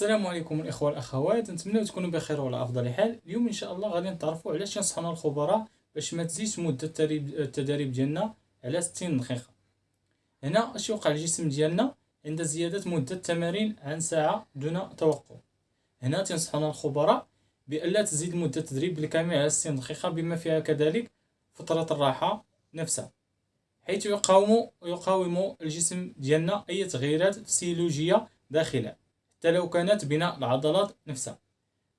السلام عليكم الإخوة والأخوات. نتمنى تكونوا بخير وعلى أفضل حال. اليوم إن شاء الله غادي نتعرفوا علاش ينصحونا الخبراء باش ما تزيدش مده التدريب ديالنا على 60 دقيقة. هنا اش يوقع الجسم ديالنا عند زيادة مده التمارين عن ساعة دون توقف. هنا تنصحونا الخبراء بألا تزيد مده التدريب بالكامل على 60 دقيقة بما فيها كذلك فترة الراحة نفسها. حيث يقاوم يقاوم الجسم ديالنا أي تغييرات فسيولوجية داخلة. حتى لو كانت بناء العضلات نفسها.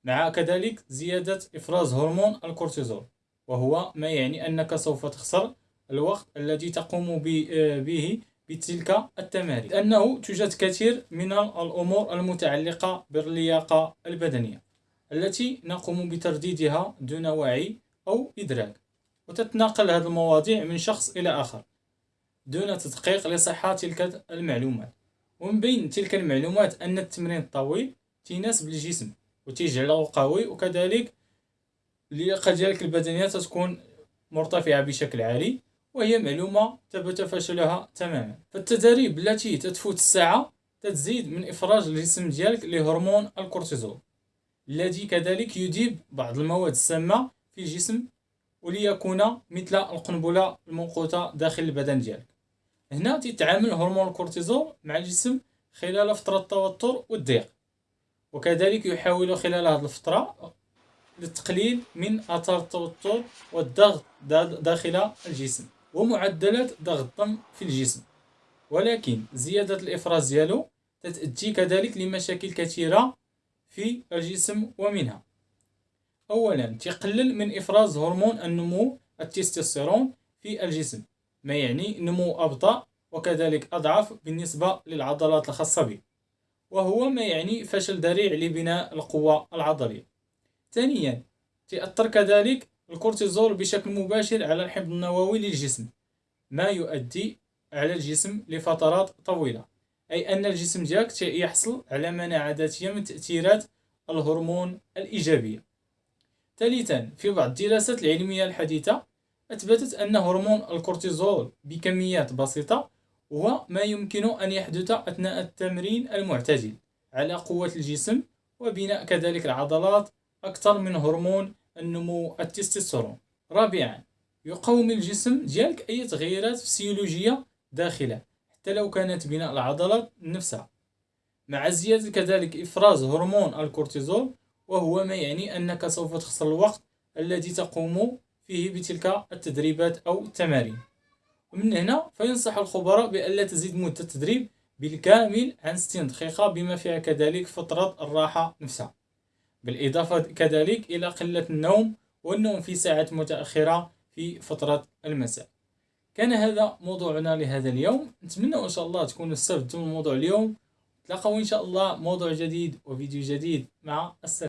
مع كذلك زيادة إفراز هرمون الكورتيزول وهو ما يعني أنك سوف تخسر الوقت الذي تقوم به بتلك التمارين. لأنه توجد كثير من الأمور المتعلقة باللياقة البدنية التي نقوم بترديدها دون وعي أو إدراك وتتناقل هذه المواضيع من شخص إلى آخر دون تدقيق لصحة تلك المعلومات. ومن بين تلك المعلومات أن التمرين الطويل تيناسب الجسم وتيجعله قوي وكذلك اللياقة ديالك البدنية تكون مرتفعة بشكل عالي وهي معلومة ثبت فشلها تماما. فالتدريب التي تتفوت الساعة تزيد من إفراج الجسم ديالك لهرمون الكورتيزول الذي كذلك يذيب بعض المواد السامة في الجسم وليكون مثل القنبلة الموقوتة داخل البدن ديالك. هنا تتعامل هرمون الكورتيزول مع الجسم خلال فترة التوتر والضيق. وكذلك يحاول خلال هذه الفترة للتقليل من أثار التوتر والضغط داخل الجسم ومعدلات ضغط الدم في الجسم. ولكن زيادة الإفراز ديالو تتأتي كذلك لمشاكل كثيرة في الجسم ومنها. أولا تقلل من إفراز هرمون النمو التستوستيرون في الجسم. ما يعني نمو أبطأ وكذلك أضعف بالنسبة للعضلات الخاصة به وهو ما يعني فشل ذريع لبناء القوة العضلية. ثانيا تأثر كذلك الكورتيزول بشكل مباشر على الحمض النووي للجسم ما يؤدي على الجسم لفترات طويلة أي أن الجسم ديالك يحصل على مناعة ذاتية من تأثيرات الهرمون الإيجابية. ثالثا في بعض الدراسات العلمية الحديثة أثبتت أن هرمون الكورتيزول بكميات بسيطة هو ما يمكن أن يحدث أثناء التمرين المعتدل على قوة الجسم وبناء كذلك العضلات أكثر من هرمون النمو التستوستيرون. رابعا يقاوم الجسم ديالك أي تغييرات فسيولوجية داخلة حتى لو كانت بناء العضلات نفسها. مع زيادة كذلك إفراز هرمون الكورتيزول وهو ما يعني أنك سوف تخسر الوقت الذي تقوم فيه بتلك التدريبات أو التمارين ومن هنا فينصح الخبراء بألا تزيد مدة التدريب بالكامل عن 60 دقيقة بما فيها كذلك فترة الراحة نفسها. بالإضافة كذلك إلى قلة النوم والنوم في ساعات متأخرة في فترة المساء. كان هذا موضوعنا لهذا اليوم. نتمنى إن شاء الله تكونوا استفدتم من موضوع اليوم. تلاقوا إن شاء الله موضوع جديد وفيديو جديد. مع السلامة.